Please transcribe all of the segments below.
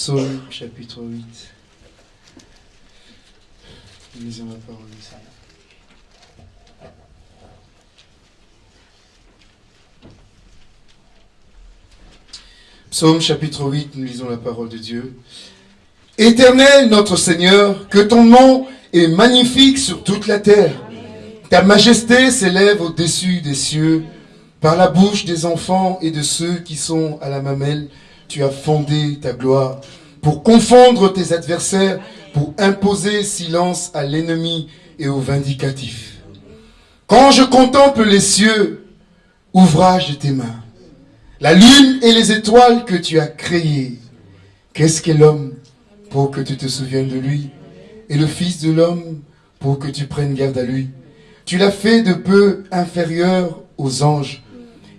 Psaume chapitre 8. Lisons la parole du Seigneur. Psaume chapitre 8, nous lisons la parole de Dieu. Éternel notre Seigneur, que ton nom est magnifique sur toute la terre. Ta majesté s'élève au-dessus des cieux. Par la bouche des enfants et de ceux qui sont à la mamelle, tu as fondé ta gloire pour confondre tes adversaires, pour imposer silence à l'ennemi et au vindicatif. Quand je contemple les cieux, ouvrage de tes mains, la lune et les étoiles que tu as créées, qu'est-ce qu'est l'homme pour que tu te souviennes de lui, et le Fils de l'homme pour que tu prennes garde à lui? Tu l'as fait de peu inférieur aux anges,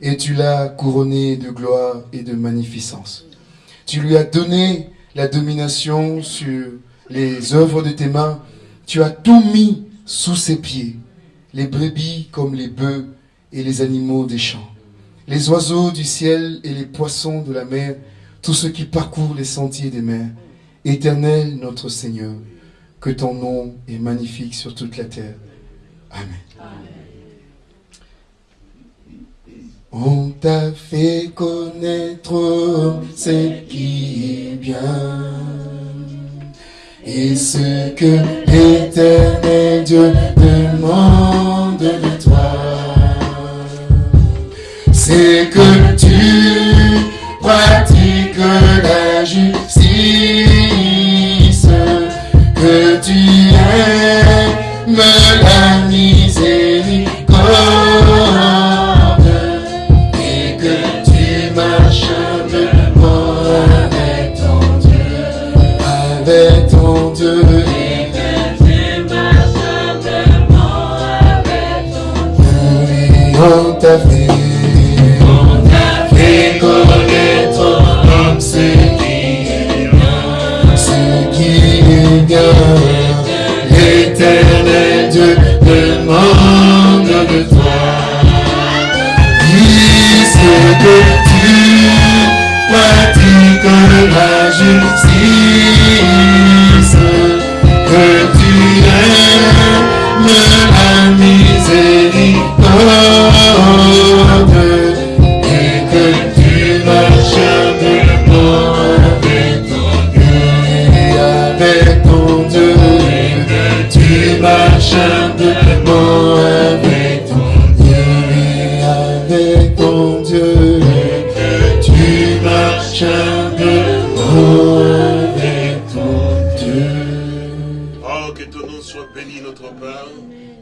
et tu l'as couronné de gloire et de magnificence. Tu lui as donné la domination sur les œuvres de tes mains. Tu as tout mis sous ses pieds, les brebis comme les bœufs et les animaux des champs, les oiseaux du ciel et les poissons de la mer, tous ceux qui parcourent les sentiers des mers. Éternel notre Seigneur, que ton nom est magnifique sur toute la terre. Amen. On t'a fait connaître ce qui est bien et ce que l'éternel Dieu demande de toi. C'est que tu pratiques la demande marches humblement avec ton Dieu avec ton Dieu que tu marches humblement avec ton Dieu. Oh, que ton nom soit béni, notre Père,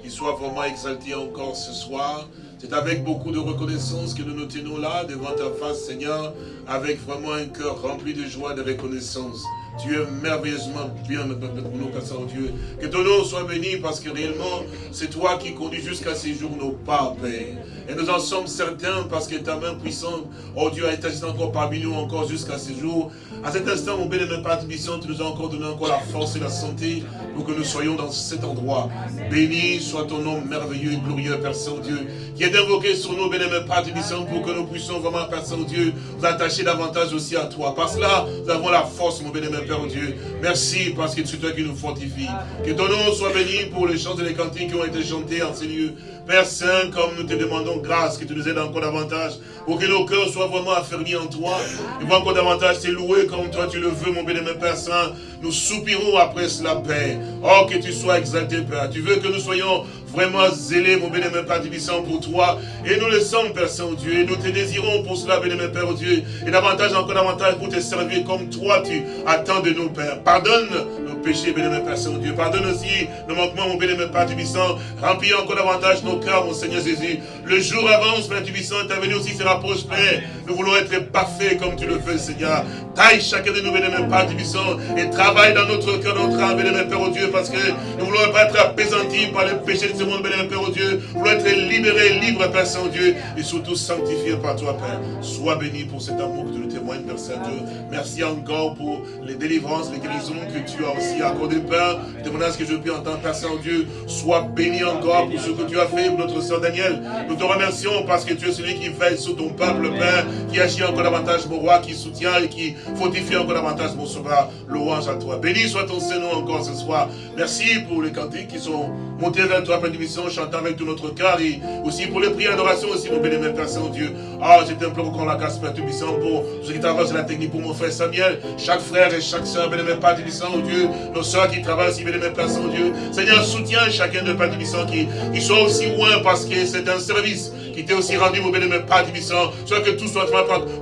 qu'il soit vraiment exalté encore ce soir. C'est avec beaucoup de reconnaissance que nous nous tenons là, devant ta face, Seigneur, avec vraiment un cœur rempli de joie, de reconnaissance. Tu es merveilleusement bien, notre nous, Père Saint-Dieu. Que ton nom soit béni, parce que réellement, c'est toi qui conduis jusqu'à ces jours nos pas, Père. Et nous en sommes certains, parce que ta main puissante, oh Dieu, a été encore parmi nous, encore jusqu'à ces jours. À cet instant, mon bénémoine Père Tibissant, tu nous as encore donné encore la force et la santé pour que nous soyons dans cet endroit. Béni soit ton nom merveilleux et glorieux, Père Saint-Dieu, qui est invoqué sur nous, bénémoine Père Tibissant, pour que nous puissions vraiment, Père Saint-Dieu, nous attacher davantage aussi à toi. Par cela, nous avons la force, mon bénémoine Père Dieu. Merci parce que c'est toi qui nous fortifie. Que ton nom soit béni pour les chants et les cantiques qui ont été chantés en ces lieux. Père Saint, comme nous te demandons grâce, que tu nous aides encore davantage, pour que nos cœurs soient vraiment affermis en toi. Et voir encore davantage te louer comme toi tu le veux, mon bénémoine Père Saint. Nous soupirons après cela, Père. Oh, que tu sois exalté, Père. Tu veux que nous soyons vraiment zélés, mon bénémoine Père Tibissant, pour toi. Et nous le sommes, Père Saint-Dieu. Et nous te désirons pour cela, bénémoine Père Dieu. Et davantage, encore davantage, pour te servir comme toi, tu attends de nous, Père. Pardonne nos péchés, Père Saint-Dieu. Pardonne aussi nos manquements, mon bénémoine Père Tibissant. Remplis encore davantage nos cœurs, mon Seigneur Jésus. Le jour avance, Père Tibissant. Ta venue aussi se rapproche, Père. Nous voulons être parfaits comme tu le veux, Seigneur. Taille chacun de nous, bénémoine Père Tibissant. Et travaille dans notre cœur, notre âme, bénémoine Père Dieu. Parce que nous voulons pas être apaisantis par les péchés de ce monde, bénémoine Père Dieu. Nous voulons être libérés, libres, Père Saint-Dieu. Et surtout sanctifiés par toi, Père. Sois béni pour cet amour que tu nous témoignes, Père Saint-Dieu. Merci encore pour les délivrances, les guérisons que tu as aussi as accordé, Père. Demande à ce que je puisse entendre, Père Saint-Dieu. Sois béni encore pour ce que tu as fait notre soeur Daniel. Nous te remercions parce que tu es celui qui veille sur ton peuple, Père, qui agit encore davantage, mon roi, qui soutient et qui fortifie encore davantage, mon sauveur. Louange à toi. Béni soit ton Seigneur encore ce soir. Merci pour les cantiques qui sont montés vers toi, Père d'émission, chantant avec tout notre cœur et aussi pour les prières d'adoration aussi, mon béni, Père Saint-Dieu. Ah, je t'implore encore la grâce, Père Tubissant, pour ceux qui travaillent sur la technique, pour mon frère Samuel, chaque frère et chaque soeur, béni, Père Tubissant, oh Dieu, nos soeurs qui travaillent aussi, béni, Père Saint-Dieu. Seigneur, soutiens chacun de Père Tubissant qui, qui soit aussi loin parce que c'est un service qui t'est aussi rendu, mon béni, Père Tubissant. Soit que tout soit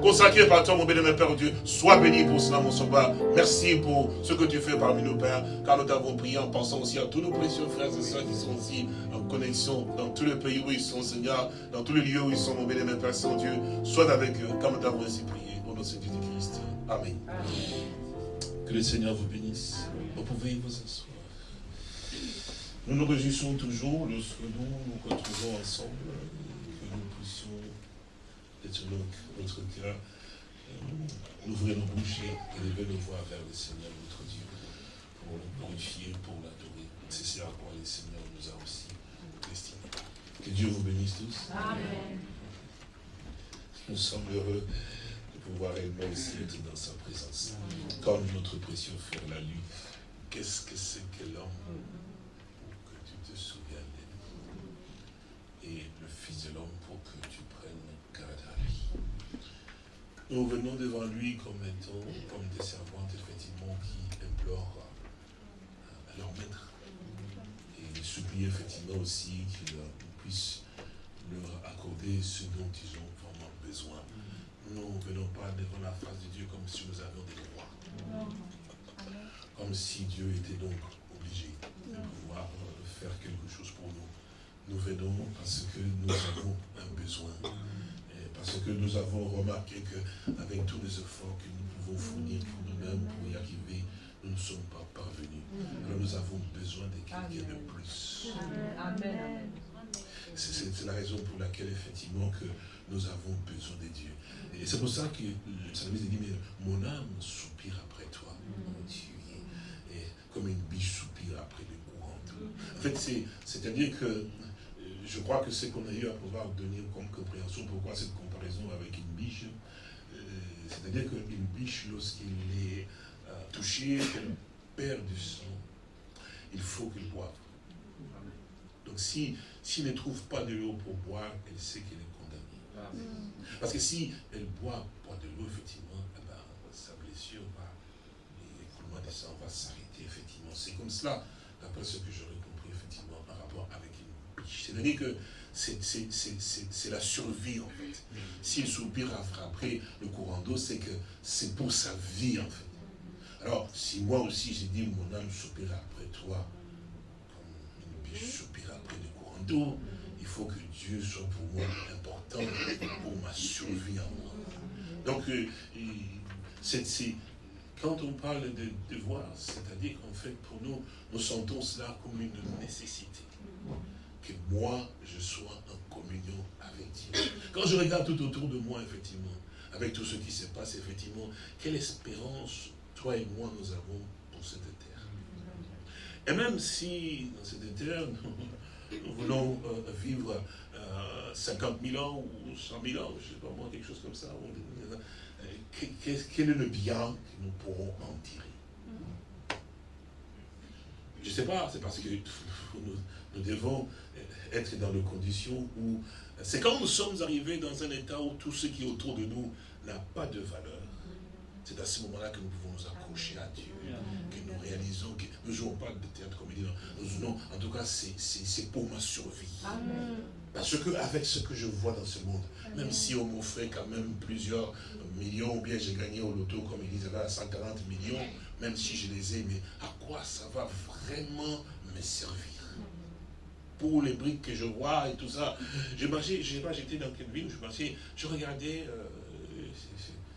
consacré par toi, mon béni, Père Dieu. Sois béni pour cela, mon sauveur. Merci pour ce que tu fais parmi nous, Père, car nous t'avons prié en pensant aussi à tous nos précieux frères et sœurs qui sont aussi en connexion dans tous les pays où ils sont, Seigneur, dans tous les lieux où ils sont, mon béni, Père Saint-Dieu. Sois avec eux, comme nous t'avons ainsi prié, au nom de Jésus-Christ. Amen. Que le Seigneur vous bénisse. Vous pouvez vous asseoir. Nous nous réjouissons toujours lorsque nous nous retrouvons ensemble, que nous puissions être notre cœur, euh, ouvrir nos bouches et élever nos voix vers le Seigneur, notre Dieu, pour le glorifier, pour l'adorer. C'est ce à quoi le Seigneur nous a aussi destinés. Que Dieu vous bénisse tous. Amen. Nous sommes heureux de pouvoir réellement aussi être dans sa présence. Comme notre précieux frère l'a lu, qu'est-ce que c'est que l'homme pour que tu te souviennes de lui Et le Fils de l'homme pour que tu prennes garde à lui? Nous venons devant lui comme étant, comme des servantes, effectivement, qui implorent à leur maître. Et supplie effectivement aussi qu'il puisse leur accorder ce dont ils ont vraiment besoin. Nous ne venons pas devant la face de Dieu comme si nous avions des droits. Comme si Dieu était donc obligé de pouvoir euh, faire quelque chose pour nous. Nous venons parce que nous avons un besoin. Et parce que nous avons remarqué qu'avec tous les efforts que nous pouvons fournir pour nous-mêmes, pour y arriver, nous ne sommes pas parvenus. Alors nous avons besoin de quelqu'un de plus. C'est la raison pour laquelle, effectivement, que nous avons besoin de Dieu. Et c'est pour ça que le psalmiste dit, mais mon âme soupire après toi, mon Dieu. Comme une biche soupire après le courant En fait, c'est-à-dire que euh, je crois que c'est qu'on a eu à pouvoir donner comme compréhension pourquoi cette comparaison avec une biche. Euh, c'est-à-dire qu'une biche, lorsqu'il est euh, touché, qu'elle perd du sang, il faut qu'elle boive. Donc si, s'il ne trouve pas de l'eau pour boire, elle sait qu'elle est parce que si elle boit, boit de l'eau, effectivement, eh ben, sa blessure va, l'écoulement des sang va s'arrêter, effectivement. C'est comme cela, d'après ce que j'aurais compris, effectivement, par rapport avec une biche. C'est-à-dire que c'est la survie, en fait. S'il soupire après le courant d'eau, c'est que c'est pour sa vie, en fait. Alors, si moi aussi j'ai dit, mon âme soupire après toi, comme une biche soupire après le courant d'eau, il faut que Dieu soit pour moi important pour ma survie à moi. Donc, euh, c'est quand on parle de devoir, c'est-à-dire qu'en fait, pour nous, nous sentons cela comme une nécessité. Que moi, je sois en communion avec Dieu. Quand je regarde tout autour de moi, effectivement, avec tout ce qui se passe, effectivement, quelle espérance, toi et moi, nous avons pour cette terre. Et même si, dans cette terre, nous voulons euh, vivre 50 000 ans ou 100 000 ans, je ne sais pas moi, quelque chose comme ça. Quel est le bien que nous pourrons en tirer? Je ne sais pas, c'est parce que nous, devons être dans des conditions où... C'est quand nous sommes arrivés dans un état où tout ce qui est autour de nous n'a pas de valeur. C'est à ce moment-là que nous pouvons nous accrocher à Dieu, que nous réalisons que nous ne jouons pas de théâtre comme nous jouons, en tout cas, c'est pour ma survie. Parce que avec ce que je vois dans ce monde, même si on m'offrait quand même plusieurs millions, ou bien j'ai gagné au loto, comme ils disent là, 140 millions, même si je les ai, mais à quoi ça va vraiment me servir? Pour les briques que je vois et tout ça. Je marchais, je sais pas, j'étais dans quelle ville, je marchais, je regardais euh,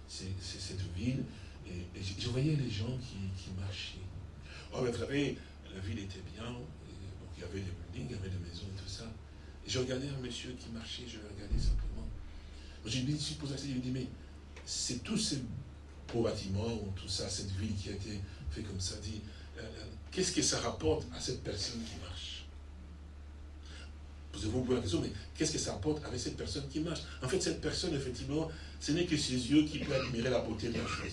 cette ville et, je, voyais les gens qui, marchaient. Oh, mais vous savez, la ville était bien, il y avait des buildings, il y avait des maisons et tout ça. Je regardais un monsieur qui marchait, je regardais simplement. J'ai dit, je posé je dit, mais c'est tous ces beaux bâtiments, tout ça, cette ville qui a été fait comme ça, dit, qu'est-ce que ça rapporte à cette personne qui marche? Posez-vous la question, mais qu'est-ce que ça rapporte avec cette personne qui marche? En fait, cette personne, effectivement, ce n'est que ses yeux qui peuvent admirer la beauté de la chose.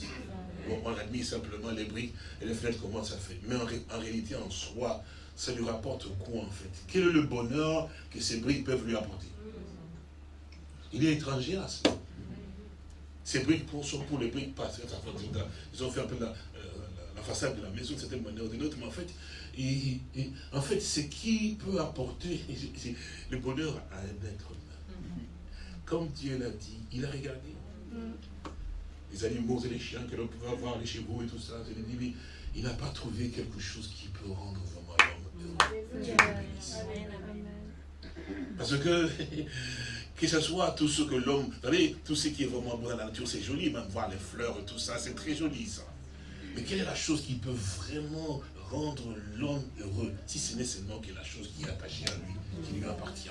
on admire simplement les briques et les fenêtres, comment ça fait. Mais en, réalité, en soi, ça lui rapporte quoi, en fait? Quel est le bonheur que ces briques peuvent lui apporter? Il est étranger à cela. Ces briques sont pour les briques, pas, ils ont fait un peu la, la façade de la maison de certaine manière ou d'une autre, mais en fait, et, en fait, ce qui peut apporter le bonheur à un être humain. Comme Dieu l'a dit, il a regardé les animaux et les chiens que l'on pouvait avoir, les chevaux et tout ça. Il n'a pas trouvé quelque chose qui peut rendre vraiment Parce que, que ce soit tout ce que l'homme, vous savez, tout ce qui est vraiment bon dans la nature, c'est joli, même voir les fleurs et tout ça, c'est très joli ça. Mais quelle est la chose qui peut vraiment rendre l'homme heureux, si ce n'est seulement que la chose qui est attachée à lui, qui lui appartient?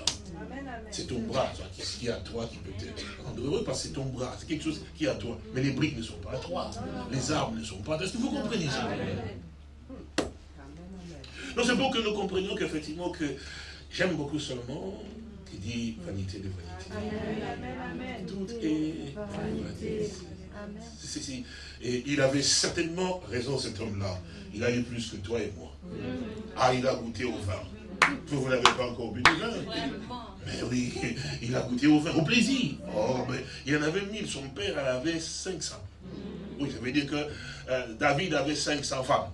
C'est ton bras, toi, qui est à toi, qui peut te rendre heureux, parce que c'est ton bras, c'est quelque chose qui est à toi. Mais les briques ne sont pas à toi, les arbres ne sont pas à toi. Est-ce que vous comprenez ça? Non, c'est pour que nous comprenions qu'effectivement, que j'aime beaucoup seulement qui dit vanité de vanité. Tout est vanité. Et il avait certainement raison, cet homme-là. Il a eu plus que toi et moi. Ah, il a goûté au vin. Vous, n'avez pas encore bu du vin. Mais oui, il a goûté au vin, au plaisir. Oh, mais il en avait mille. Son père en avait 500. Oui, ça veut dire que euh, David avait 500 femmes.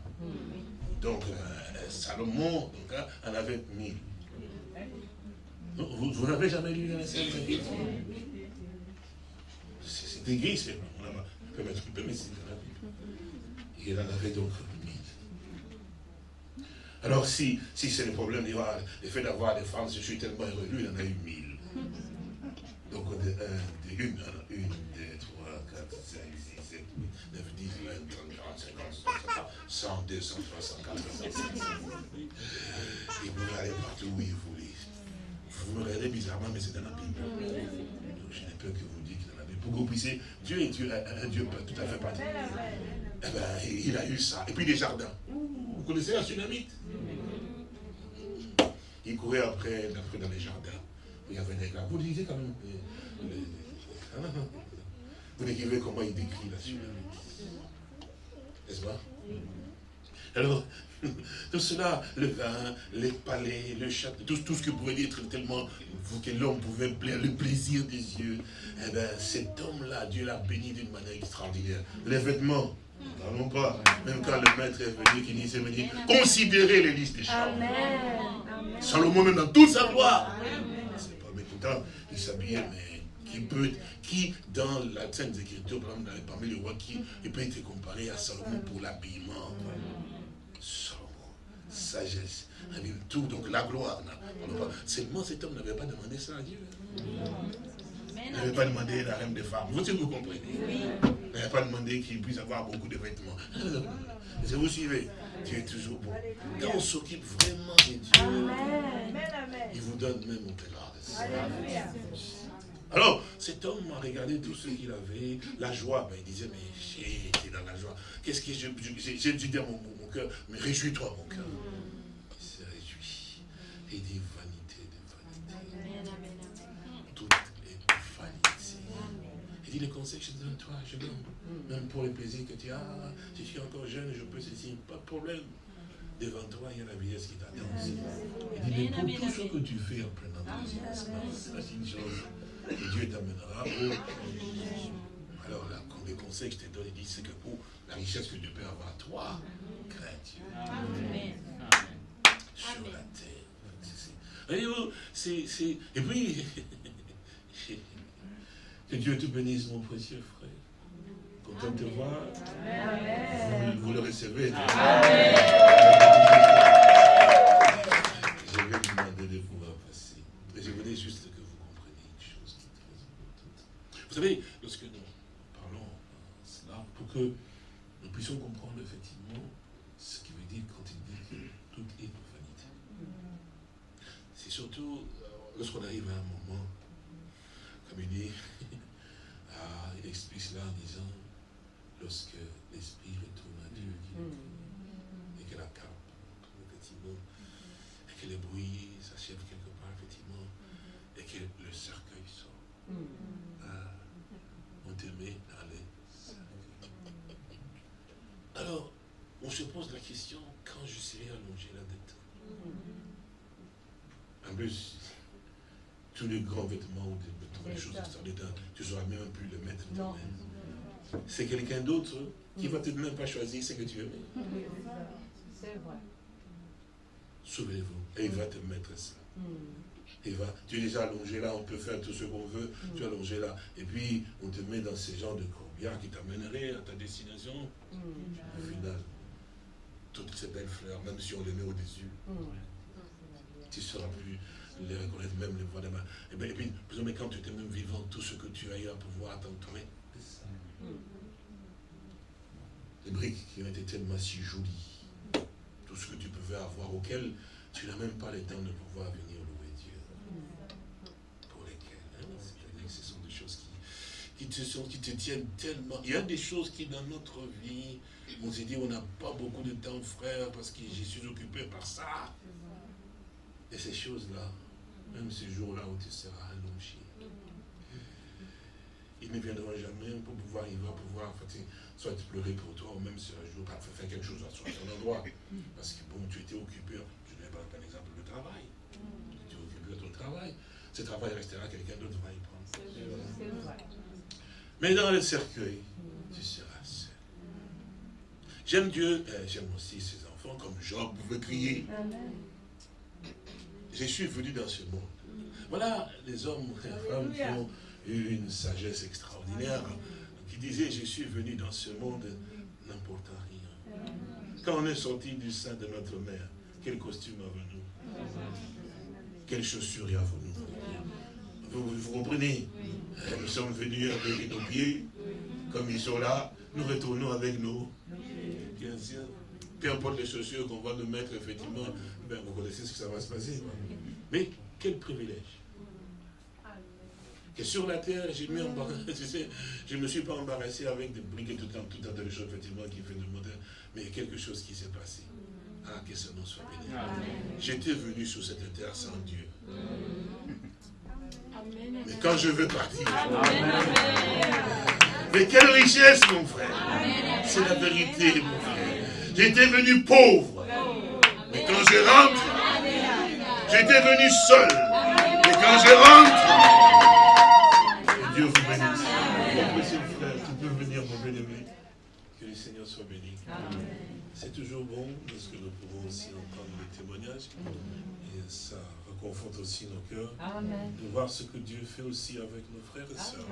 Donc, euh, Salomon donc, hein, en avait mille. Vous, n'avez jamais lu la scène C'est gris, c'est mettre, peut mettre dans la. Il en avait donc mille. Alors si, si c'est le problème, va, le fait d'avoir des femmes, je suis tellement heureux, lui, il en a eu mille. Donc de, un, de une, une, 100, 200, 300, 400, 500. Et vous allez partout où il voulait. Vous me regardez bizarrement, mais c'est dans la Bible. Donc je n'ai peur que vous dites dans la Bible. Pour que vous puissiez, Dieu est Dieu, un Dieu tout à fait particulier. Eh ben, il a eu ça. Et puis les jardins. Vous connaissez la tsunami Il courait après, dans les jardins. Il y avait. Vous disiez quand même. Euh, hein? Vous décrivez comment il décrit la tsunami. N'est-ce pas? Alors, tout cela, le vin, les palais, le château, tout, tout ce que pouvait être tellement que l'homme pouvait plaire, le plaisir des yeux. Eh bien, cet homme-là, Dieu l'a béni d'une manière extraordinaire. Les vêtements, parlons pas. Même quand le maître est venu, qui disait, dit, considérez les listes des champs. Salomon, même dans toute sa gloire. C'est pas mécontent, il s'habillait, mais qui peut, qui dans la Sainte Écriture, parmi les rois, qui il peut être comparé à Salomon pour l'habillement sagesse, tout, donc la gloire. Seulement cet homme n'avait pas demandé ça à Dieu. Il n'avait pas demandé la reine des femmes. Vous, vous comprenez Il n'avait pas demandé qu'il puisse avoir beaucoup de vêtements. Si vous suivez, Dieu est toujours bon. Quand on s'occupe vraiment de Dieu, il vous donne même au-delà de ça. Alors, cet homme a regardé tout ce qu'il avait, la joie. Ben, il disait, mais j'ai été dans la joie. Qu'est-ce que j'ai dû dire mon, mon Mais réjouis-toi, mon cœur. Il s'est réjoui. Et dit, vanité de vanité. Tout est vanité. Il dit, les conseils que je donne toi, je donne. Même pour les plaisirs que tu as, si je suis encore jeune, je peux ceci, pas de problème. Devant toi, il y a la vieillesse qui t'attend aussi. Il dit, mais pour tout ce que tu fais en prenant plaisir, c'est une chose et Dieu t'amènera. Alors là, les conseils que je t'ai donné, il dit, c'est que pour la richesse que Dieu peut avoir, toi, Dieu. Amen. Sur la terre. C'est, Et puis, que Dieu te bénisse, mon précieux frère. Content de te voir. Vous, vous, le recevez. Amen. Je vais vous demander de pouvoir passer. Mais je voulais juste vous savez, lorsque nous parlons cela, pour que puissions comprendre effectivement ce qu'il veut dire quand il dit que tout est vanité. C'est surtout euh, lorsqu'on arrive à un moment, comme il dit, ah, il explique cela en disant, lorsque l'esprit retourne à Dieu, et que la cape, effectivement, et que les bruits s'achèvent quelque part, effectivement, et que le cercueil sort. Ah, on te met dans les cercueils. Alors, on se pose la question, quand je serai allongé là-dedans En plus, tous les grands vêtements ou des, choses extraordinaires, tu ne sauras même plus le mettre toi-même. C'est quelqu'un d'autre qui ne va peut-être même pas choisir ce que tu veux. C'est vrai. Souvenez-vous, et il va te mettre ça. Et va, tu es déjà allongé là, on peut faire tout ce qu'on veut, tu es allongé là. Et puis, on te met dans ces genres de courbières qui t'amèneraient à ta destination. Au final, toutes ces belles fleurs, même si on les met au-dessus, tu ne sauras plus les reconnaître, même les voir. Et, bien, et puis, mais quand tu étais même vivant, tout ce que tu as eu à pouvoir t'entourer, les briques qui ont été tellement si jolies, tout ce que tu pouvais avoir, auquel tu n'as même pas le temps de pouvoir venir louer Dieu. Pour lesquelles, hein, c'est-à-dire que ce sont des choses qui, qui, te sont, qui te tiennent tellement. Il y a des choses qui, dans notre vie, on s'est dit, on n'a pas beaucoup de temps, frère, parce que je suis occupé par ça. Et ces choses-là, même ces jours-là où tu seras allongé, ils ne viendront jamais pour pouvoir, il va pouvoir, soit pleurer pour toi, ou même si un jour, faire quelque chose à son endroit. Parce que bon, tu étais occupé, je ne vais pas prendre l'exemple du travail. Tu es occupé de ton travail. Ce travail restera, quelqu'un d'autre va y prendre. Mais dans le cercueil, tu seras. J'aime Dieu, euh, j'aime aussi ses enfants, comme Job pouvait crier. Je suis venu dans ce monde. Voilà les hommes et les femmes qui ont eu une sagesse extraordinaire qui disait, je suis venu dans ce monde n'importe rien. Quand on est sorti du sein de notre mère, quel costume avons-nous Quelles chaussures avons-nous vous, vous comprenez? Nous sommes venus avec nos pieds, comme ils sont là, nous retournons avec nous. Peu importe les chaussures qu'on va nous mettre, effectivement, ben, vous connaissez ce que ça va se passer. Mais quel privilège que sur la terre, je ne me suis pas embarrassé avec des briques et tout un, tout un tas de choses, effectivement, qui fait de modèle, mais quelque chose qui s'est passé. Ah, que ce nom soit béni. J'étais venu sur cette terre sans Dieu. Mais quand je veux partir, mais quelle richesse, mon frère. C'est la vérité, mon frère. J'étais venu pauvre. Mais quand je rentre, j'étais venu seul. Mais quand je rentre, Dieu vous bénisse. Mon précieux frère, tu peux venir, mon bien-aimé. Que le Seigneur soit béni. C'est toujours bon parce que nous pouvons aussi entendre les témoignages. Et ça reconforte aussi nos cœurs. De voir ce que Dieu fait aussi avec nos frères et sœurs.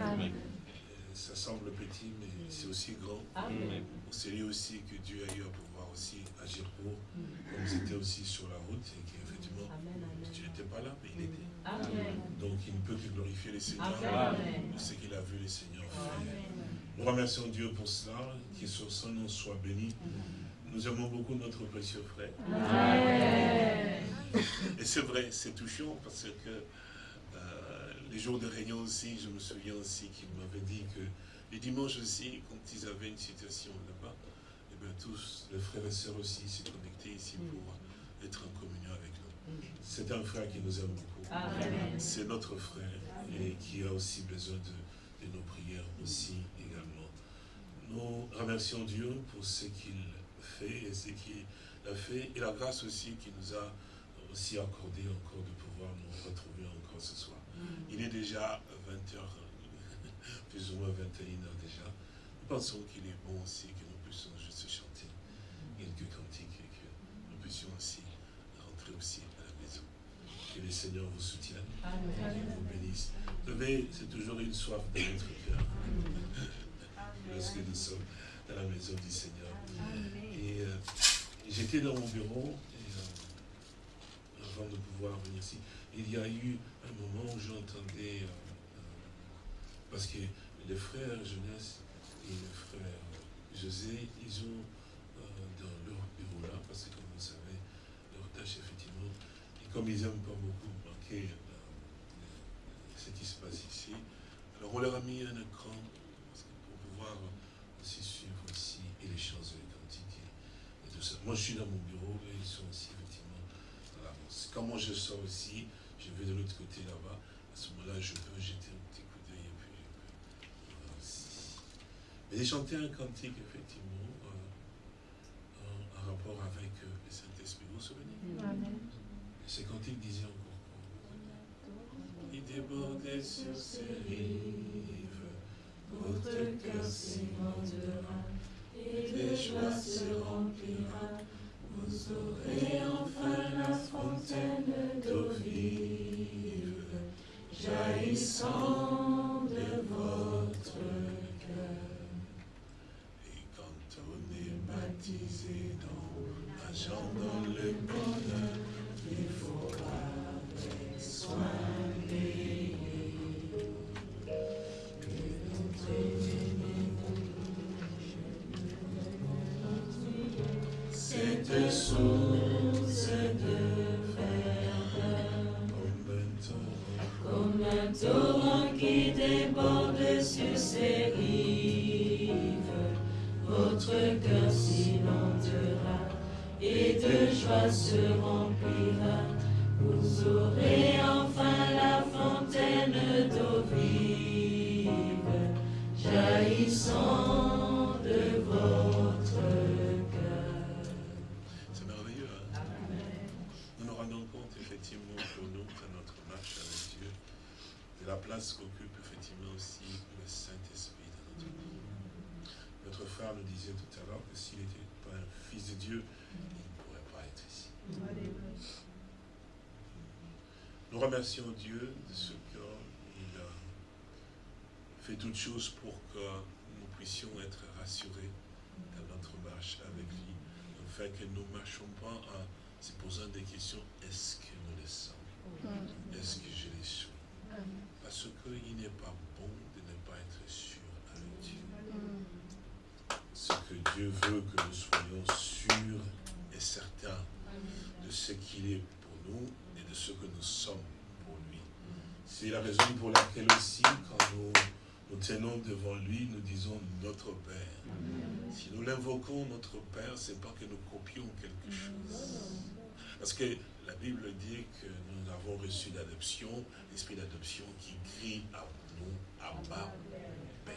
Ça semble petit, mais c'est aussi grand. On sait lui aussi que Dieu a eu à pouvoir aussi agir pour, comme c'était aussi sur la route, et qu'effectivement, tu n'étais pas là, mais il était. Donc il ne peut que glorifier les Seigneurs de ce qu'il a vu les Seigneurs faire. Nous remercions Dieu pour cela, qu'il sur son nom soit béni. Nous aimons beaucoup notre précieux frère. Et c'est vrai, c'est touchant parce que euh, les jours de réunion aussi, je me souviens aussi qu'il m'avait dit que les dimanches aussi, quand ils avaient une situation là-bas, eh bien tous, les frères et sœurs aussi, s'est connectés ici pour être en communion avec nous. C'est un frère qui nous aime beaucoup. C'est notre frère et qui a aussi besoin de, nos prières aussi. Nous remercions Dieu pour ce qu'il fait et ce qu'il a fait et la grâce aussi qu'il nous a aussi accordé encore de pouvoir nous retrouver encore ce soir. Mm. Il est déjà 20h, plus ou moins 21h déjà. Nous pensons qu'il est bon aussi que nous puissions juste chanter quelques cantiques et que nous puissions aussi rentrer aussi que le Seigneur vous soutienne. Amen. vous bénisse. Vous savez, c'est toujours une soif de notre cœur. Lorsque nous sommes dans la maison du Seigneur. Et euh, j'étais dans mon bureau, euh, avant de pouvoir venir ici, il y a eu un moment où j'entendais, euh, parce que les frères jeunesse et les frères José, ils ont dans leur bureau là, parce que comme vous savez, leur tâche effectivement, comme ils n'aiment pas beaucoup manquer ce qui se passe ici, alors on leur a mis un écran pour pouvoir aussi suivre aussi et les choses quantités et tout tout ça. Moi, je suis dans mon bureau et ils sont aussi, effectivement, dans l'avance. Quand moi je sors aussi, je vais de l'autre côté là-bas. À ce moment-là, je peux jeter un petit coup d'œil et puis je peux aussi. Mais j'ai chanté un cantique, effectivement, euh, en, en, rapport avec euh, le Saint-Esprit. Vous vous souvenez? Amen. Et ce cantique disait encore quoi? Il débordait sur ses rives, votre cœur s'inondera et les joies se remplira. Vous aurez enfin la fontaine d'eau vive, jaillissant de votre cœur. Et quand on est baptisé dans l'argent, dans le bonheur, il faudra soigner. Cette source de comme un torrent qui déborde sur ses rives. Votre cœur s'inondera et de joie se Dieu de ce qu'il a fait toutes choses pour que nous puissions être rassurés dans notre marche avec lui, afin que nous ne marchions pas en se posant des questions, est-ce que nous le sommes? Est-ce que je le suis? Parce qu'il n'est pas bon de ne pas être sûr avec Dieu. Ce que Dieu veut que nous soyons sûrs et certains de ce qu'il est pour nous et de ce que nous sommes. C'est la raison pour laquelle aussi, quand nous nous tenons devant lui, nous disons notre Père. Si nous l'invoquons notre Père, c'est pas que nous copions quelque chose. Parce que la Bible dit que nous avons reçu l'adoption, l'esprit d'adoption qui crie à nous, Abba, Père.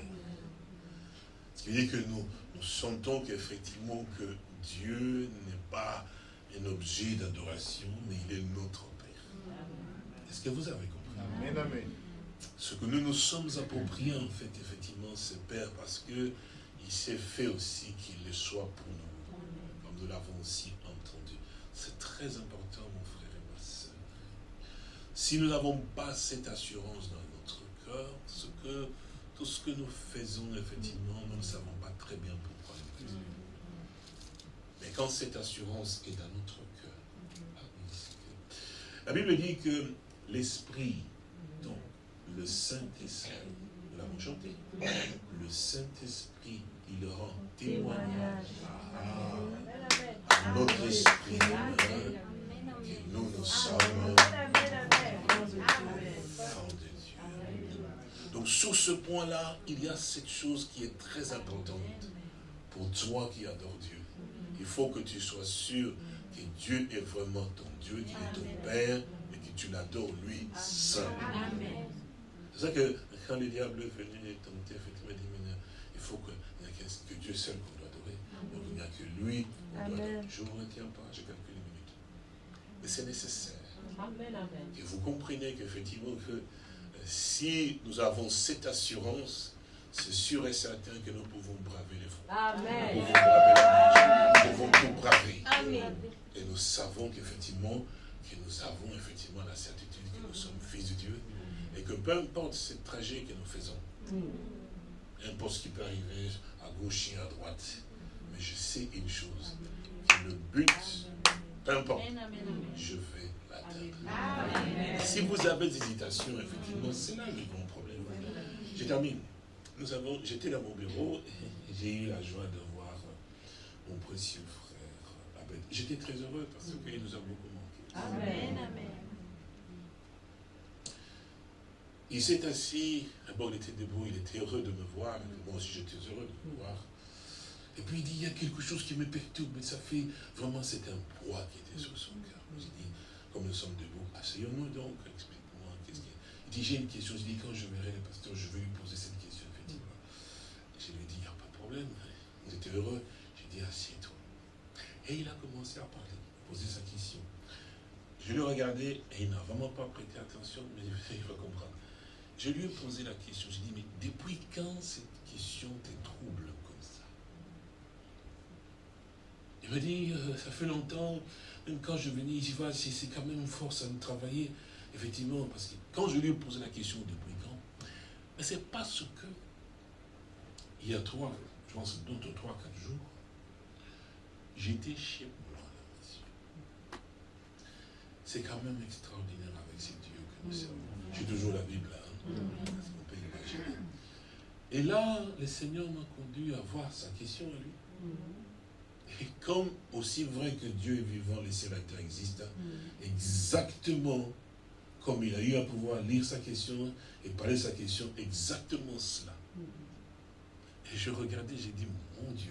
Ce qui veut dire que nous, nous sentons qu'effectivement que Dieu n'est pas un objet d'adoration, mais il est notre Père. Est-ce que vous avez compris? Amen, amen. Ce que nous nous sommes appropriés, en fait, effectivement, c'est Père, parce que il s'est fait aussi qu'il le soit pour nous, comme nous l'avons aussi entendu. C'est très important, mon frère et ma soeur. Si nous n'avons pas cette assurance dans notre cœur, ce que, tout ce que nous faisons, effectivement, nous ne savons pas très bien pourquoi nous faisons. Mais quand cette assurance est dans notre cœur, la Bible dit que l'Esprit, donc le Saint-Esprit, nous l'avons chanté, le Saint-Esprit, il rend témoignage à, notre esprit que nous, nous sommes enfants de Dieu. Donc sur ce point-là, il y a cette chose qui est très importante pour toi qui adore Dieu. Il faut que tu sois sûr que Dieu est vraiment ton Dieu, qu'il est ton Père, tu l'adores lui seul. C'est ça que quand le diable est venu tenter, effectivement, il dit, il faut que, que Dieu seul qu'on doit adorer. Donc il n'y a que lui qu'on doit adorer. Je ne me retiens pas, j'ai quelques minutes. Mais c'est nécessaire. Amen, amen. Que vous compreniez qu'effectivement, que euh, si nous avons cette assurance, c'est sûr et certain que nous pouvons braver les fronts. Amen. Nous pouvons braver la Nous pouvons tout braver. Amen. Et nous savons qu'effectivement, que nous avons effectivement la certitude que nous sommes fils de Dieu et que peu importe ce trajet que nous faisons, un poste qui peut arriver à gauche et à droite, mais je sais une chose, que le but, peu importe, je vais l'atteindre. Si vous avez des hésitations, effectivement, c'est là le grand problème. Je termine. Nous avons, j'étais dans mon bureau et j'ai eu la joie de voir mon précieux frère. J'étais très heureux parce qu'il nous a beaucoup. Amen, amen. Il s'est assis, d'abord il était debout, il était heureux de me voir, moi aussi j'étais heureux de me voir. Et puis il dit, il y a quelque chose qui me perturbe, mais ça fait vraiment, c'est un poids qui était sur son cœur. Je dis, comme nous sommes debout, asseyons-nous donc, explique-moi, qu'est-ce qu'il Il dit, j'ai une question, je dis, quand je verrai le pasteur, je vais lui poser cette question, effectivement. je lui ai dit, il n'y a pas de problème, il était heureux. J'ai dit, assieds-toi. Et il a commencé à parler, poser sa question. Je l'ai regardé et il n'a vraiment pas prêté attention, mais il va comprendre. Je lui ai posé la question, j'ai dit, mais depuis quand cette question te trouble comme ça? Il m'a dit, euh, ça fait longtemps, même quand je venais ici, c'est quand même une force à nous travailler, effectivement, parce que quand je lui ai posé la question depuis quand, mais c'est parce que, il y a trois, je pense d'autres trois, quatre jours, j'étais chez c'est quand même extraordinaire avec ces dieux que nous mm. servons. J'ai toujours la Bible là. Hein. Mm. Et là, le Seigneur m'a conduit à voir sa question à lui. Mm. Et comme aussi vrai que Dieu est vivant, les sénateurs existent, exactement comme il a eu à pouvoir lire sa question et parler sa question, exactement cela. Et je regardais, j'ai dit, mon Dieu.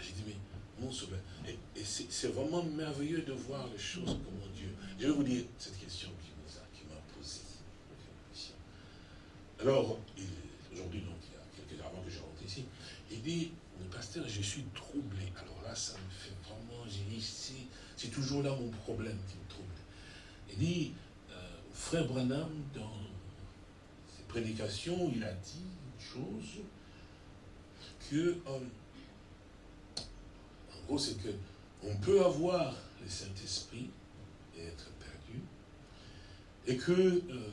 J'ai dit, mais Et, c'est vraiment merveilleux de voir les choses comme Dieu. Je vais vous dire cette question qui m'a posée. Alors, aujourd'hui, donc, il y a quelques avant que je rentre ici, il dit, pasteur, je suis troublé. Alors là, ça me fait vraiment, j'ai dit, c'est toujours là mon problème qui me trouble. Il dit, euh, frère Branham, dans ses prédications, il a dit une chose que euh, c'est que on peut avoir le Saint-Esprit et être perdu, et que euh,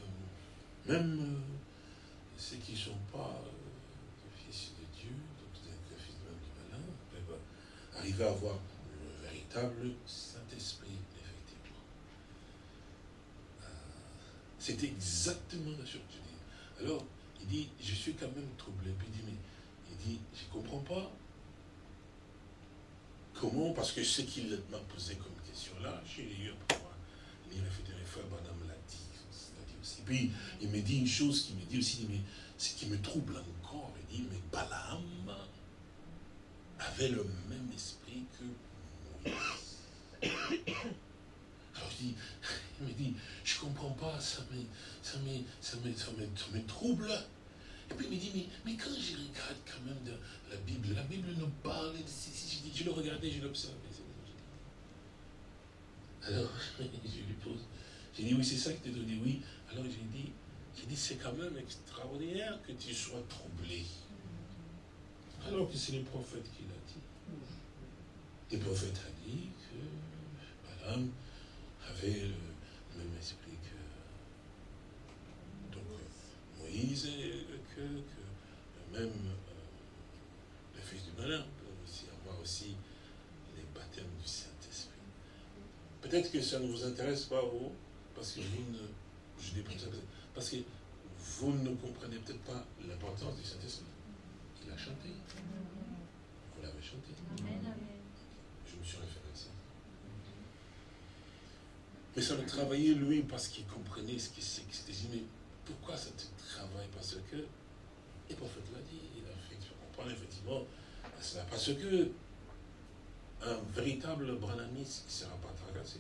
même euh, ceux qui ne sont pas euh, fils de Dieu, donc les fils même du malin, peuvent arriver à avoir le véritable Saint-Esprit, effectivement. c'est exactement la chose que je dis. Alors, il dit, je suis quand même troublé. Puis il dit, mais il dit, je ne comprends pas Comment? Parce que ce qu'il m'a posé comme question là, j'ai eu à pouvoir lire les frères Madame l'a dit, aussi. Puis il me dit une chose qui me dit aussi, mais ce qui me trouble encore, il dit, mais Balaam avait le même esprit que Moïse. Alors je dis, il me dit, je ne comprends pas, ça me, ça me, ça me, ça me trouble. Et puis il me dit, mais, mais quand je regarde quand même la Bible, la Bible nous parle, je, je le regardais, je l'observais. Alors, je lui pose, j'ai dit, oui, c'est ça que tu donné, oui. Alors j'ai dit, j'ai dit, c'est quand même extraordinaire que tu sois troublé. Alors que c'est le prophète qui l'a dit. Le prophète a dit que Madame avait le même esprit que Moïse, que, que même euh, le Fils du malheur peut aussi avoir aussi les baptêmes du Saint-Esprit. Peut-être que ça ne vous intéresse pas, vous, parce que vous ne, je dis parce que vous ne comprenez peut-être pas l'importance du Saint-Esprit. Il a chanté. Vous l'avez chanté. Je me suis référé à ça. Mais ça le travaillait lui parce qu'il comprenait ce qui c'était. Mais pourquoi ça te travaille? Parce que, et le prophète l'a dit, il a fait comprendre effectivement, parce que un véritable branamiste ne sera pas tracassé.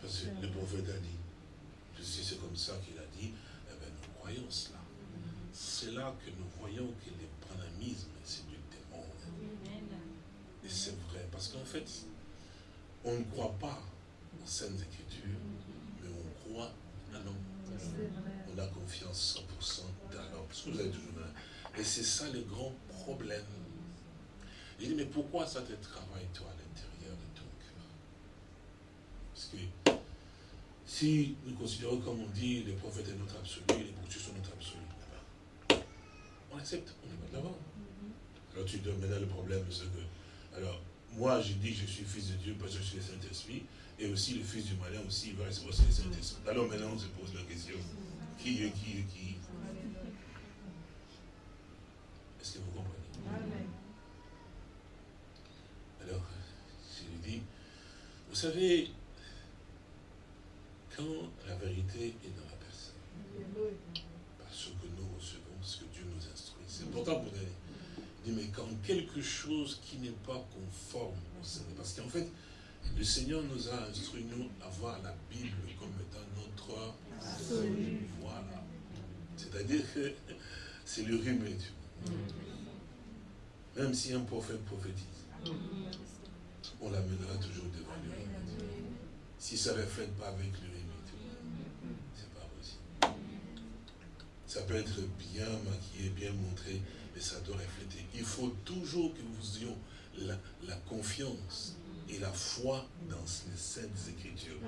Parce que le prophète a dit, si c'est comme ça qu'il a dit, eh bien, nous croyons cela. C'est là que nous voyons que le branamisme, c'est du démon. Et c'est vrai, parce qu'en fait, on ne croit pas aux Saintes Écritures, mais on croit en l'homme. On a confiance 100% dans l'homme. Parce que vous avez toujours Et c'est ça le grand problème. Il dit, mais pourquoi ça te travaille, toi, à l'intérieur de ton cœur? Parce que si nous considérons, comme on dit, le prophète est notre absolu, les bouctures sont notre absolu, on accepte, on est de l'avant. Alors tu donnes maintenant le problème, c'est que, alors, moi, je dis que je suis fils de Dieu parce que je suis le Saint-Esprit, et aussi le fils du malin aussi, il va recevoir le Saint-Esprit. Alors maintenant, on se pose la question, qui est qui est qui Est-ce que vous comprenez? Alors, je lui dis, vous savez, quand la vérité est dans la personne, parce que nous recevons ce que Dieu nous instruit, c'est important pour nous. Il dit, mais quand quelque chose qui n'est pas conforme parce qu'en fait, le Seigneur nous a instruit, nous, à voir la Bible comme étant notre Voilà. C'est-à-dire que c'est le rhume. Même si un prophète prophétise, on l'amènera toujours devant le Si ça ne reflète pas avec le c'est pas possible. Ça peut être bien maquillé, bien montré, mais ça doit refléter. Il faut toujours que nous ayons la, confiance et la foi dans les saintes écritures.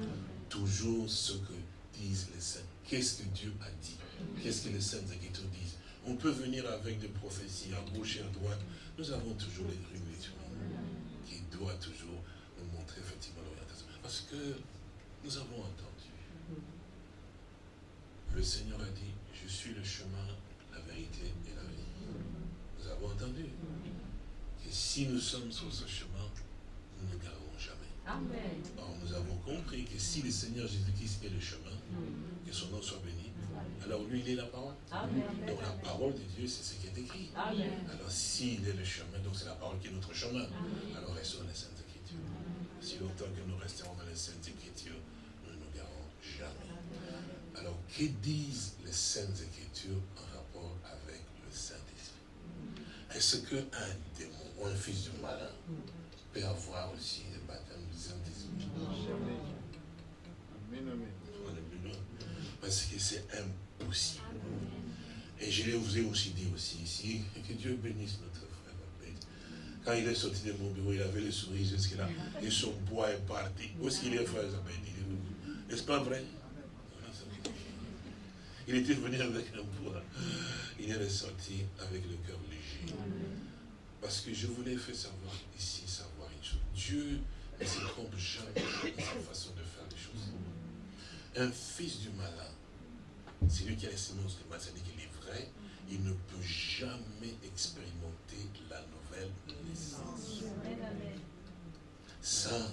Toujours ce que disent les saints. Qu'est-ce que Dieu a dit? Qu'est-ce que les saintes écritures disent? On peut venir avec des prophéties à gauche et à droite. Nous avons toujours les rumeurs qui doivent toujours nous montrer effectivement l'orientation. Parce que nous avons entendu. Le Seigneur a dit, je suis le chemin, la vérité et la vie. Nous avons entendu que si nous sommes sur ce chemin, nous ne garderons jamais. Amen. Or, nous avons compris que si le Seigneur Jésus-Christ est le chemin, que son nom soit béni, alors lui, il est la parole. Donc la parole de Dieu, c'est ce qui est écrit. Alors s'il est le chemin, donc c'est la parole qui est notre chemin. Alors restons dans les Saintes Écritures. Si longtemps que nous resterons dans les Saintes Écritures, nous ne nous garons jamais. Alors, que disent les Saintes Écritures en rapport avec le Saint-Esprit? Est-ce qu'un démon ou un fils du malin peut avoir aussi le baptême du Saint-Esprit Amen, amen. Parce que c'est impossible. Et je vous ai aussi dit aussi ici, que Dieu bénisse notre frère. Quand il est sorti de mon bureau, il avait le sourire jusque-là. Et son bois est parti. Où est-ce qu'il est, frère N'est-ce pas vrai? Il était venu avec un bois. Il est ressorti avec le cœur léger. Parce que je voulais faire savoir ici, savoir chose. Dieu ne se trompe jamais dans sa façon de faire les choses. Un fils du malin, c'est lui qui a la sémence de malin, qu'il est vrai, il ne peut jamais expérimenter la nouvelle naissance. Ça,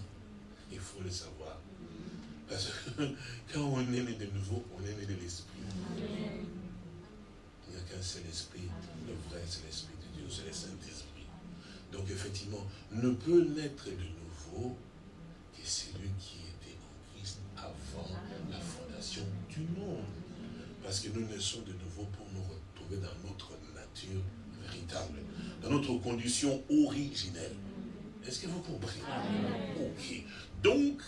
il faut le savoir. Parce que quand on est né de nouveau, on est né de l'Esprit. Il n'y a qu'un seul esprit, le vrai, c'est l'Esprit de Dieu, c'est le Saint-Esprit. Donc effectivement, ne peut naître de nouveau que celui qui était en Christ avant la fondation du monde. Parce que nous naissons de nouveau pour nous retrouver dans notre nature véritable, dans notre condition originelle. Est-ce que vous comprenez? Ok. Donc,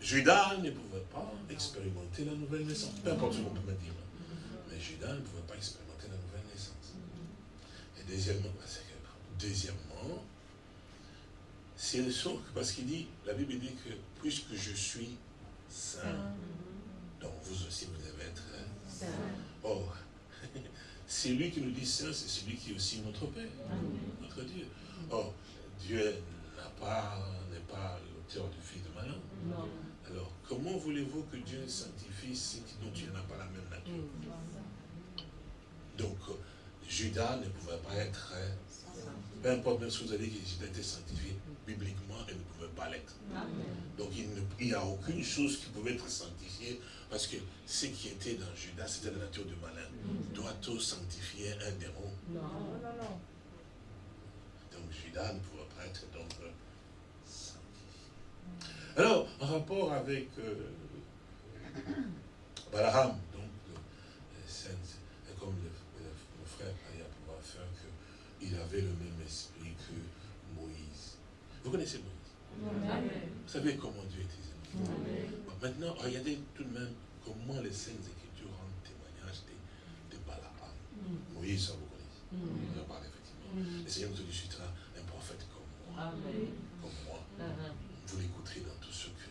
Judas ne pouvait pas expérimenter la nouvelle naissance. Peu importe ce qu'on peut me dire. Mais Judas ne pouvait pas expérimenter la nouvelle naissance. Et deuxièmement, deuxièmement, c'est parce qu'il dit, la Bible dit que puisque je suis saint, donc vous aussi vous devez être saint. Or, c'est lui qui nous dit saint, c'est celui qui est aussi notre Père, notre Dieu. Or, Dieu n'a pas, n'est pas l'auteur du fils de malin. Alors, comment voulez-vous que Dieu sanctifie ce dont Dieu n'a pas la même nature? Donc, Judas ne pouvait pas être, peu importe même si vous avez dit que Judas était sanctifié, bibliquement, il ne pouvait pas l'être. Donc, il n'y a aucune chose qui pouvait être sanctifiée, parce que ce qui était dans Judas, c'était la nature du malin. Doit-on sanctifier un démon Non, non, non. Donc, Judas ne pouvait pas être donc alors, en rapport avec euh, Balaam, donc, euh, comme le, frère a pouvoir faire qu'il avait le même esprit que Moïse. Vous connaissez Moïse? Vous savez comment Dieu était bon, Maintenant, regardez tout de même comment les Saintes Écritures rendent témoignage de, de Balaam. Mm. Moïse, ça vous connaissez? Mm. On en parle effectivement. Mm. Le Seigneur nous dit, je suis un prophète comme moi. Comme moi. Uh-huh vous l'écouterez dans tout ce que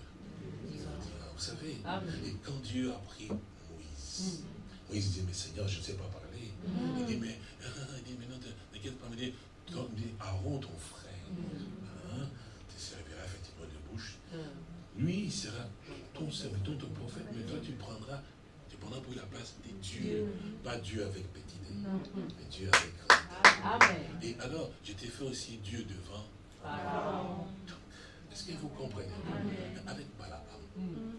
vous savez. Et quand Dieu a pris Moïse, mm. Moïse dit, mais Seigneur, je ne sais pas parler. Mm. Il dit, mais, il dit, mais non, t'inquiète pas, il dit, dit, Aaron, ton frère, mm. hein, te servira effectivement de bouche. Lui, il sera ton serviteur, ton prophète, mais toi, tu prendras, tu prendras pour la place des dieux. Pas Dieu avec petit D, mais Dieu avec grand Et alors, je t'ai fait aussi Dieu devant. Est-ce que vous comprenez? Avec Balaam.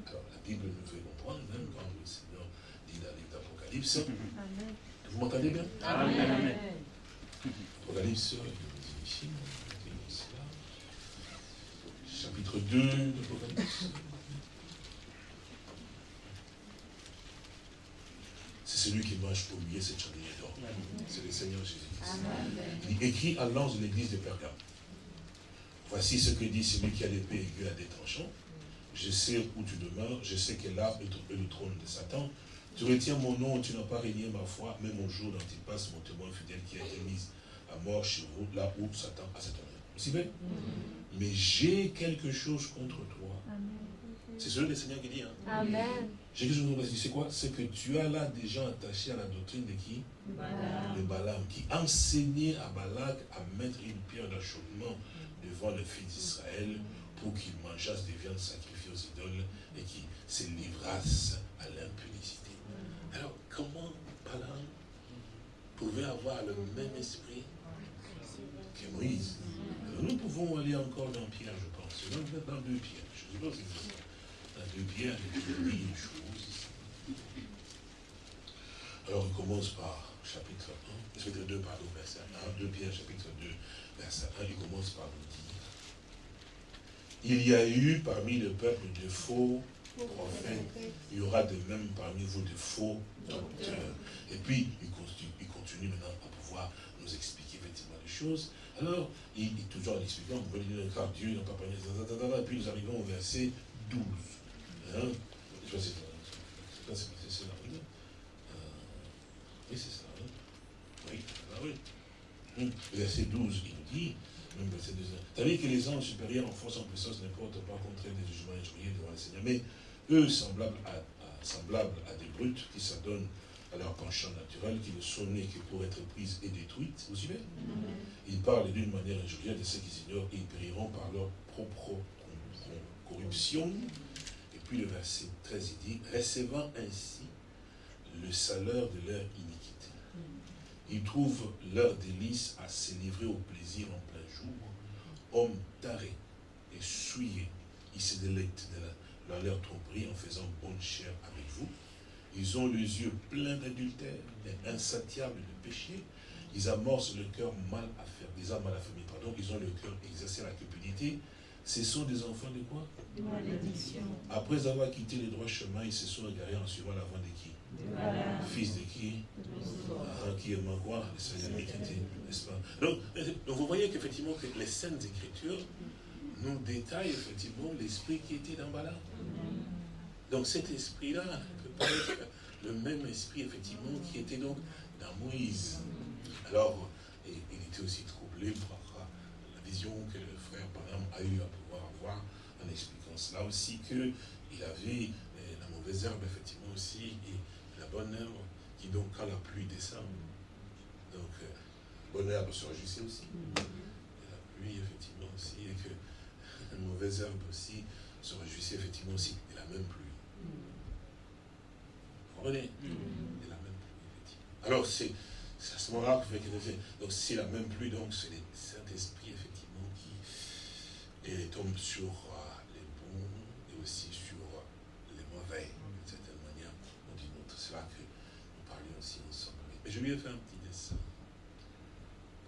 Alors la Bible nous fait comprendre, même quand le livre Vous m'entendez bien? Amen. Apocalypse, chapitre 2 d'Apocalypse. C'est celui qui marche pour lui cette chandelier d'or. C'est le Seigneur Jésus-Christ. Il écrit à l'ange de l'église de Pergame. Voici ce que dit celui qui a l'épée aiguë à des tranchants. Je sais où tu demeures, je sais que là est le trône de Satan. Tu retiens mon nom, tu n'as pas régné ma foi, même au jour passe mon témoin fidèle qui a été mis à mort chez vous, là où Satan a cette. Vous suivez? Mais j'ai quelque chose contre toi. C'est celui le Seigneur qui dit. Hein? Amen. J'ai quelque chose contre toi. C'est quoi? C'est que tu as là des gens attachés à la doctrine de qui? De Balaam. Qui enseignait à Balak à mettre une pierre d'achoppement devant le fils d'Israël pour qu'il mangeasse des viandes sacrifiées aux idoles et qu'il se livrasse à l'impudicité. Alors, comment Balaam pouvait avoir le même esprit que Moïse? Nous pouvons aller encore dans Pierre, je pense. Dans, deux Pierre. Je ne sais pas si dans deux Pierre, il dit une chose. Alors, il commence par chapitre 1, chapitre 2, pardon, verset 1, 2 Pierre, chapitre 2, verset 1, il commence par nous dire il y a eu parmi le peuple de faux prophètes, il y aura de même parmi vous de faux docteurs. Et puis, il continue, maintenant à pouvoir nous expliquer effectivement les choses. Alors, il, est toujours en expliquant, vous dire, car Dieu n'a pas parlé, et puis nous arrivons au verset 12. Hein? Je sais pas, c'est là, oui. oui, c'est ça, hein? Oui, ah, oui. Hum, verset 12, il nous dit, verset 2. C'est-à-dire que les anges supérieurs en force, en puissance, n'importe pas contre des jugements injuriés devant le Seigneur. Mais eux, semblables à, semblables à des brutes qui s'adonnent à leur penchant naturel, qui ne sont nés que pour être prises et détruites. Vous suivez? Ils parlent d'une manière injurieuse de ceux qui ignorent et ils périront par leur propre corruption. Et puis le verset 13, il dit, recevant ainsi le salaire de leur iniquité. Ils trouvent leur délice à se livrer au plaisir en Hommes tarés et souillés, ils se délectent de leur tromperie en faisant bonne chair avec vous. Ils ont les yeux pleins d'adultère et insatiables de péché. Ils amorcent le cœur mal à faire, des âmes mal affermies, pardon. Ils ont le cœur exercé à la cupidité ce sont des enfants de quoi? De malédiction. Après avoir quitté les droits chemins, ils se sont égarés en suivant la voie de qui Fils de qui? Ah, Qui aime quoi Le Seigneur n'est-ce pas? Donc, vous voyez qu'effectivement, que les Saintes Écritures nous détaillent effectivement l'esprit qui était dans Bala. Donc cet esprit-là peut être le même esprit, effectivement, qui était donc dans Moïse. Alors, il était aussi troublé par que le frère Panam a eu à pouvoir avoir en expliquant cela aussi, qu'il avait euh, la mauvaise herbe, effectivement aussi, et la bonne qui donc, quand la pluie descend, donc, euh, bonne herbe se réjouissait aussi. Et la pluie, effectivement, aussi, et que la mauvaise herbe aussi se réjouissait, effectivement, aussi, et la même pluie. Vous comprenez? Et la même pluie, effectivement. Alors, c'est à ce moment-là que donc c'est la même pluie, donc c'est le Saint-Esprit, effectivement et tombe sur euh, les bons et aussi sur euh, les mauvais, d'une certaine manière, ou d'une autre. C'est là que nous parlions aussi ensemble. Mais je lui ai fait un petit dessin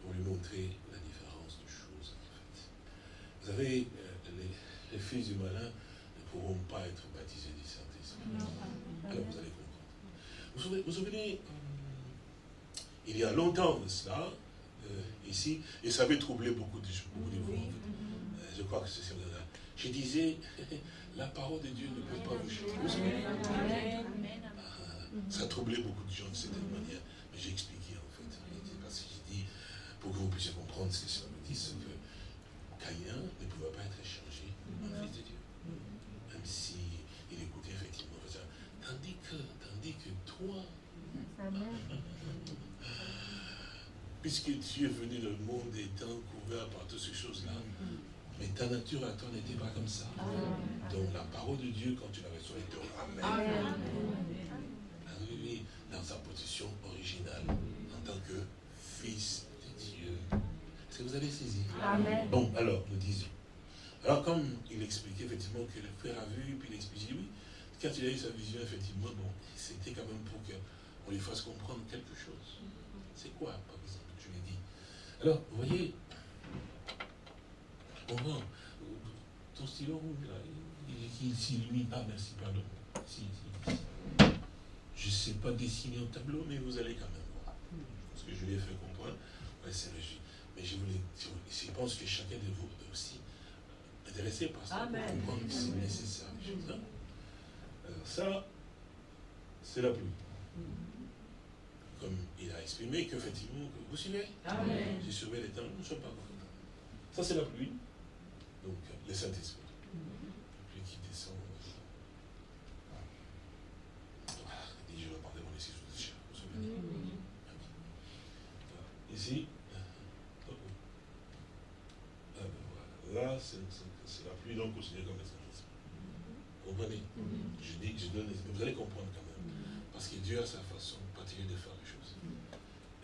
pour lui montrer la différence de choses, en fait. Vous savez, euh, les, fils du malin ne pourront pas être baptisés du Saint-Esprit. Alors vous allez comprendre. Vous savez, vous souvenez, il y a longtemps de cela, ici, et ça avait troublé beaucoup de, beaucoup de vous, je crois que c'est ça. Je disais, la parole de Dieu ne peut pas vous changer. Ah, ça a troublé beaucoup de gens de cette manière. Mais j'ai expliqué en fait. Parce que j'ai dit, pour que vous puissiez comprendre ce que ça me dit, c'est que Caïn ne pouvait pas être échangé en fils de Dieu. Même si il écoutait effectivement. Tandis que, tandis que toi, puisque tu es venu dans le monde étant couvert par toutes ces choses-là, mais ta nature à toi n'était pas comme ça. Donc la parole de Dieu, quand tu la reçois, elle te ramène. Dans sa position originale, en tant que fils de Dieu. Est-ce que vous avez saisi? Amen. Bon, alors, nous disons. Alors, comme il expliquait effectivement que le frère a vu, puis il expliquait, oui, quand il a eu sa vision, effectivement, bon, c'était quand même pour que on lui fasse comprendre quelque chose. C'est quoi, par exemple, je lui ai dit? Alors, vous voyez, on va, ton stylo rouge, là, si lui, ah merci, pardon. Si, si, Je ne sais pas dessiner un tableau, mais vous allez quand même voir. Parce que je lui ai fait comprendre. Ouais, c'est logique. Mais je voulais, je pense que chacun de vous est aussi intéressé par ça, pour comprendre que c'est nécessaire. Alors ça, c'est la pluie. Comme il a exprimé qu'effectivement, vous suivez Amen. J'ai sauvé les temps, nous ne sommes pas contents. Ça, c'est la pluie. Donc, le Saint-Esprit. La pluie qui descend. Il dit, je vais parler mon esprit sous le chien. Vous souvenez Ici, là, c'est donc considérée comme le Saint-Esprit. Comprenez Je dis, je donne, vous allez comprendre quand même. Parce que Dieu a sa façon particulière de faire les choses.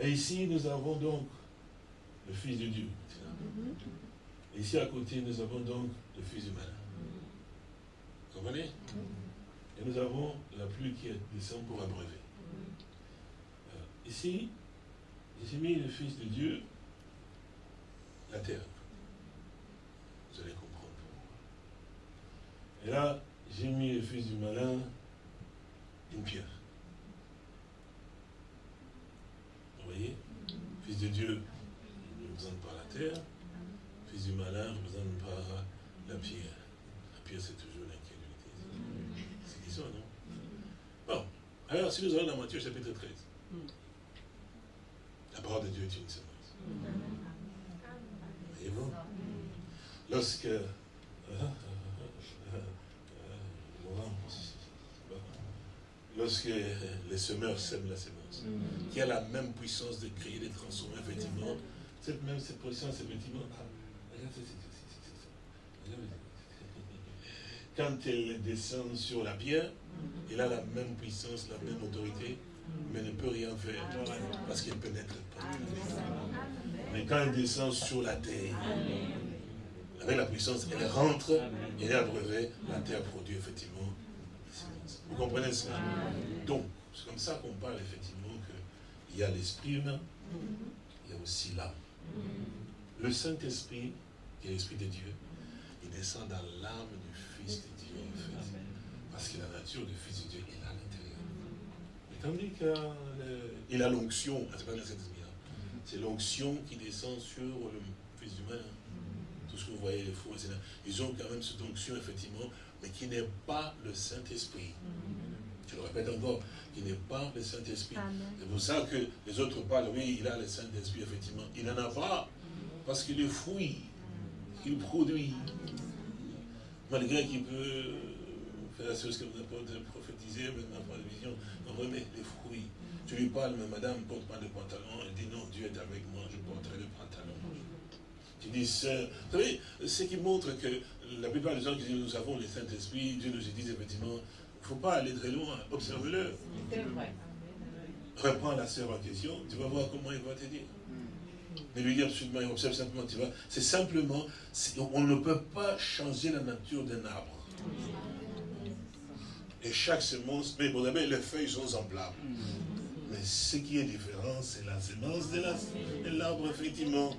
Et ici, nous avons donc le Fils de Dieu. Et ici, à côté, nous avons donc le Fils du malin. Vous comprenez Et nous avons la pluie qui descend pour abreuver. Euh, ici, j'ai mis le Fils de Dieu, la terre. Vous allez comprendre. Et là, j'ai mis le Fils du malin, une pierre. Vous voyez Fils de Dieu ne représente pas la terre. Fils du malin ne représente pas la pierre. La pierre, c'est toujours l'incrédulité. C'est ça, non? Bon. Alors, si nous allons dans Matthieu chapitre 13, la parole de Dieu est une semence. Voyez-vous? Lorsque. Euh, euh, euh, lorsque les semeurs sèment la semence, qui a la même puissance de créer, de transformer, effectivement, cette même cette puissance, effectivement, quand elle descend sur la pierre, elle a la même puissance, la même autorité, mais ne peut rien faire parce qu'elle pénètre pas. Mais quand elle descend sur la terre, avec la puissance, elle rentre, et elle est abreuvée, la terre produit effectivement Vous comprenez cela Donc, c'est comme ça qu'on parle effectivement qu'il y a l'esprit humain, il y a aussi l'âme. Le Saint-Esprit, qui est l'Esprit de Dieu, il descend dans l'âme du Fils de Dieu, en fait. Parce que la nature du Fils de Dieu est à l'intérieur. Tandis qu'il a l'onction, c'est pas le Saint-Esprit, hein. c'est l'onction qui descend sur le Fils humain. Tout ce que vous voyez, les faux, ils ont quand même cette onction, effectivement, mais qui n'est pas le Saint-Esprit. Je le répète encore, qui n'est pas le Saint-Esprit. C'est pour ça que les autres parlent, oui, il a le Saint-Esprit, effectivement. Il n'en a pas, parce qu'il est fouille, il produit. Malgré qu'il peut faire la chose que vous avez prophétisé, maintenant pas de vision, on remet les fruits. Tu lui parles, mais madame, porte pas de pantalon. Elle dit, non, Dieu est avec moi, je porterai le pantalon. Tu dis, vous savez, ce qui montre que la plupart des gens qui disent nous avons le Saint-Esprit, Dieu nous dit effectivement, il ne faut pas aller très loin, observe-le. Reprends la sœur en question, tu vas voir comment il va te dire. Mais lui dit absolument, il observe simplement, tu vois. C'est simplement, on ne peut pas changer la nature d'un arbre. Et chaque semence, mais vous savez, les feuilles sont semblables. Mais ce qui est différent, c'est la semence de l'arbre, effectivement.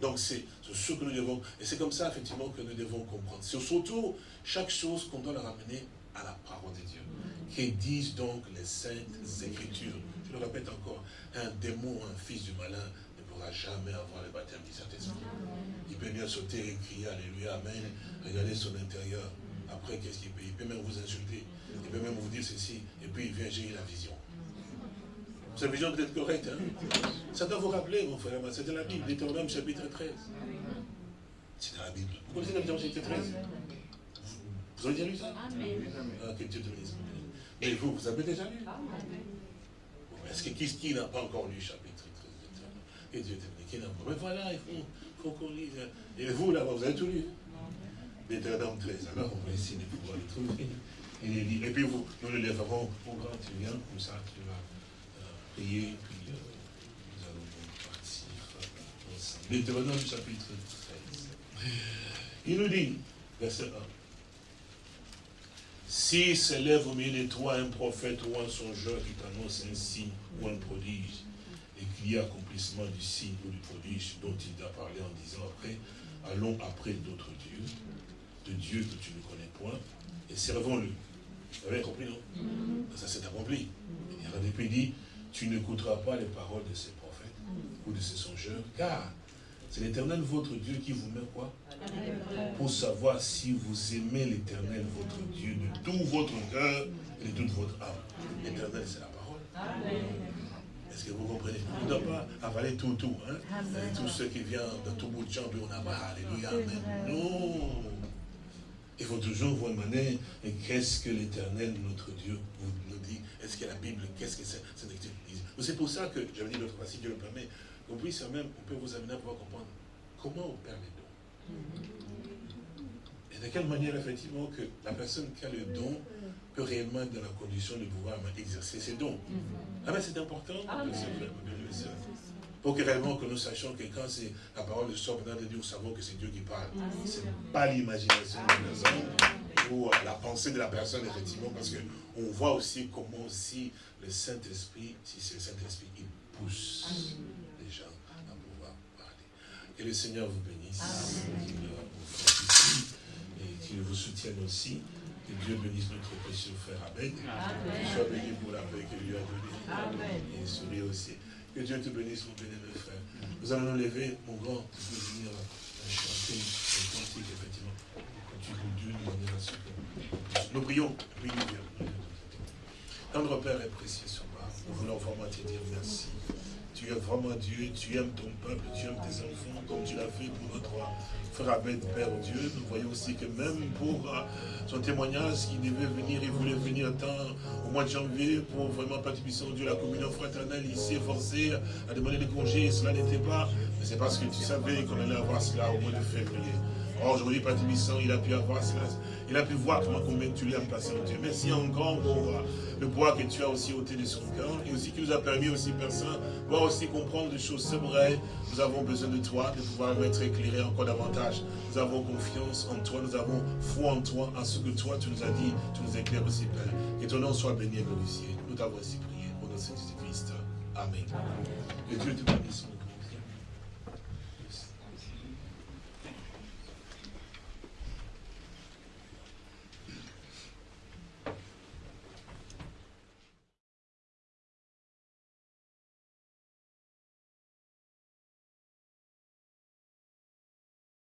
Donc c'est ce que nous devons, et c'est comme ça effectivement que nous devons comprendre. C'est surtout chaque chose qu'on doit le ramener à la parole de Dieu. Qui disent donc les saintes écritures. Je le répète encore, un démon, un fils du malin ne pourra jamais avoir le baptême du Saint-Esprit. Il peut bien sauter et crier Alléluia, Amen, regarder son intérieur. Après, qu'est-ce qu'il peut? Il peut même vous insulter. Il peut même vous dire ceci. Et puis il vient, j'ai la vision. Cette vision peut être correcte. Hein? Ça doit vous rappeler, mon frère. C'est dans la Bible, Deutéronome chapitre 13. C'est dans la Bible. Vous connaissez Bible chapitre 13 Vous avez déjà lu ça? Ah, que Dieu te bénisse. Mais vous, vous avez déjà lu? Est-ce que qui, qui n'a pas encore lu chapitre 13 Et Dieu te bénisse. Qui n'a pas? Mais voilà, il faut, faut qu'on lise. Et vous, là-bas, vous avez tout lu? Deutéronome 13. Alors, on va essayer de pouvoir le trouver. Et, et puis, vous, nous le lèverons au grand, tu viens, comme ça, tu vas prier, puis euh, nous allons partir ensemble. Deutéronome chapitre 13. Il nous dit, verset 1, Si s'élève au milieu de toi un prophète ou un songeur qui t'annonce un signe ou un prodige, et qu'il y a accomplissement du signe ou du prodige dont il a parlé en disant après, allons après d'autres dieux, de dieux que tu ne connais point, et servons-le. Vous avez compris, non? Ça s'est accompli. Il a depuis dit, tu n'écouteras pas les paroles de ces prophètes ou de ces songeurs, car c'est l'éternel votre Dieu qui vous met quoi? Pour savoir si vous aimez l'éternel votre Dieu de tout votre cœur et de toute votre âme. L'éternel, c'est la parole. Est-ce que vous comprenez? On ne doit pas avaler tout, tout. Hein? Tout ce qui vient de tout bout de champ, on avale. Alléluia. Amen. Non. Il faut toujours vous demander, qu'est-ce que l'éternel, notre Dieu, nous dit Est-ce que la Bible, qu'est-ce que c'est? C'est pour ça que, j'avais dit l'autre fois, si Dieu le permet, on puisse même, on peut vous amener à pouvoir comprendre comment on perd les dons. Et de quelle manière, effectivement, que la personne qui a le don peut réellement être dans la condition de pouvoir exercer ses dons. Ah ben c'est important, pour que réellement que nous sachions que quand c'est la parole de sort de Dieu, nous savons que c'est Dieu qui parle. Ce n'est pas l'imagination de la pensée de la personne, effectivement, parce qu'on voit aussi comment aussi le Saint-Esprit, si c'est le Saint-Esprit, il pousse les gens à pouvoir parler. Que le Seigneur vous bénisse, qu'il vous et qu'il vous soutienne aussi. Que Dieu bénisse notre précieux frère Abed. Qu'il soit béni pour la paix qu'il lui a donnée. Et sourit aussi. Que Dieu te bénisse, mon bénévole frère. Nous allons nous lever, mon grand, pour venir chanter le cantique, effectivement. Tu que Dieu nous amène à ce Nous prions. Oui, nous Tendre Père est précieux sur moi. Nous voulons vraiment te dire merci. Tu es vraiment Dieu, tu aimes ton peuple, tu aimes tes enfants, comme tu l'as fait pour notre frère Abed, Père Dieu. Nous voyons aussi que même pour euh, son témoignage, qui devait venir, il voulait venir tant au mois de janvier pour vraiment participer au Dieu, la communion fraternelle, il s'est forcé à demander des congés, cela n'était pas, mais c'est parce que tu savais qu'on allait avoir cela au mois de février. Or, aujourd'hui, Patrick il a pu avoir cela. Il a pu voir comment combien tu lui as passé au Dieu. Merci encore pour euh, le poids que tu as aussi ôté de son cœur. Et aussi qui nous a permis aussi, Père Saint, voir aussi comprendre des choses. C'est vrai, nous avons besoin de toi, de pouvoir être éclairés encore davantage. Nous avons confiance en toi, nous avons foi en toi, en ce que toi tu nous as dit, tu nous éclaires aussi, Père. Que ton nom soit béni et glorifié. Nous t'avons ainsi prié au nom de Jésus-Christ. Amen. Que Dieu te bénisse,